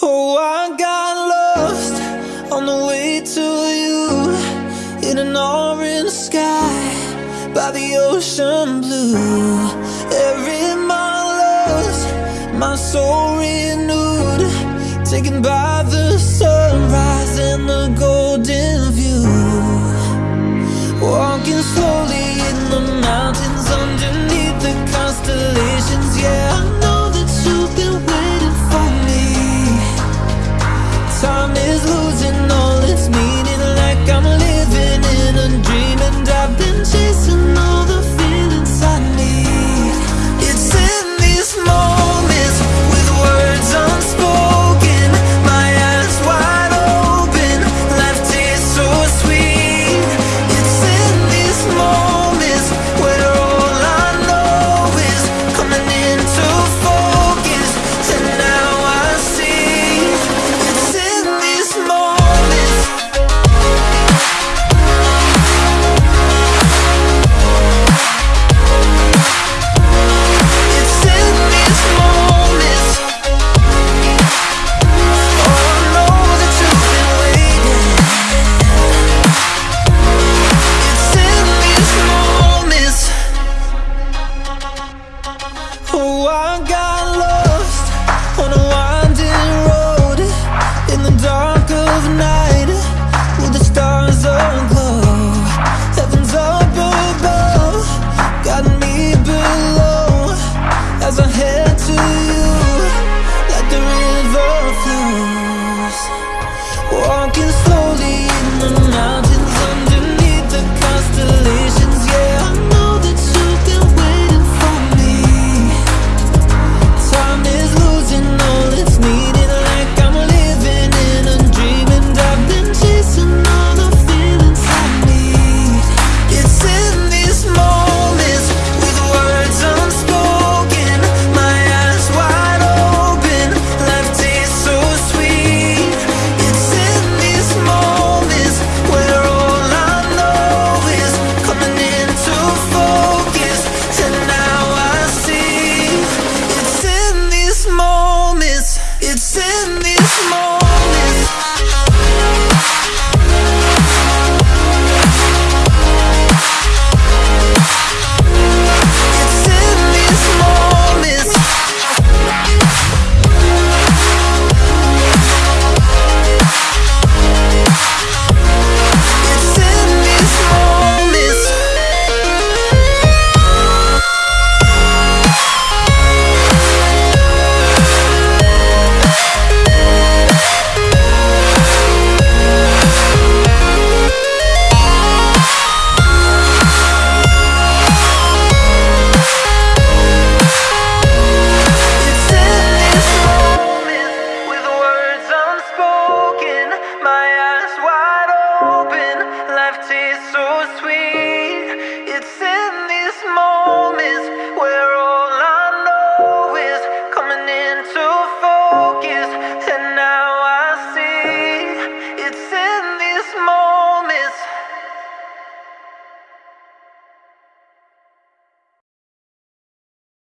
Oh, I got lost on the way to you In an orange sky by the ocean blue. Every mile lost, my soul renewed Taken by the sunrise and the golden view. Walking slowly in the mountains underneath the constellations more sweet.